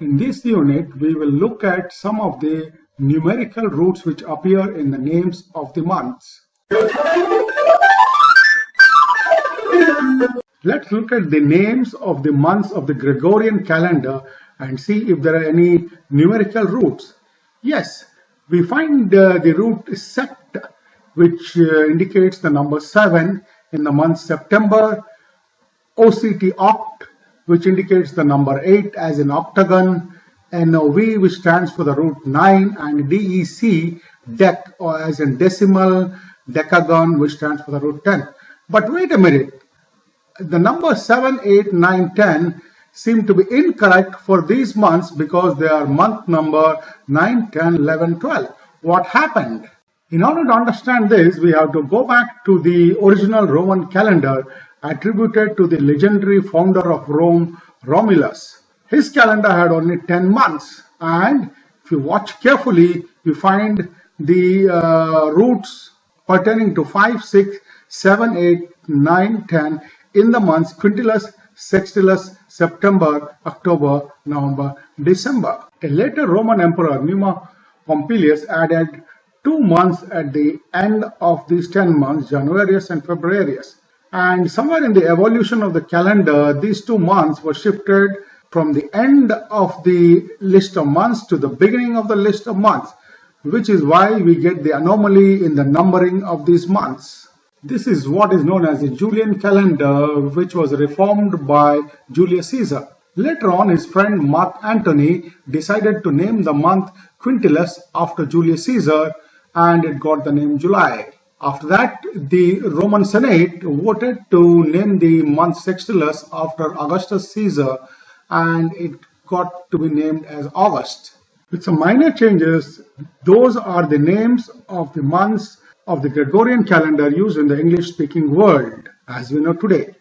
In this unit, we will look at some of the numerical roots which appear in the names of the months. Let's look at the names of the months of the Gregorian calendar and see if there are any numerical roots. Yes, we find uh, the root sept, which uh, indicates the number 7 in the month September, OCT oct, which indicates the number 8 as an octagon, NOV, which stands for the root 9, and DEC, dec, or as in decimal, decagon, which stands for the root 10. But wait a minute, the number 7, 8, 9, 10 seem to be incorrect for these months because they are month number 9, 10, 11, 12. What happened? In order to understand this, we have to go back to the original Roman calendar attributed to the legendary founder of Rome, Romulus. His calendar had only 10 months and if you watch carefully, you find the uh, roots pertaining to 5, 6, 7, 8, 9, 10 in the months Quintilis, Sextilis, September, October, November, December. A later Roman emperor, Numa Pompilius, added two months at the end of these 10 months, Januarius and Februarius. And somewhere in the evolution of the calendar, these two months were shifted from the end of the list of months to the beginning of the list of months, which is why we get the anomaly in the numbering of these months. This is what is known as the Julian calendar, which was reformed by Julius Caesar. Later on, his friend Mark Antony decided to name the month Quintilis after Julius Caesar, and it got the name July. After that, the Roman Senate voted to name the month Sextilis after Augustus Caesar, and it got to be named as August. With some minor changes, those are the names of the months of the Gregorian calendar used in the English-speaking world as we know today.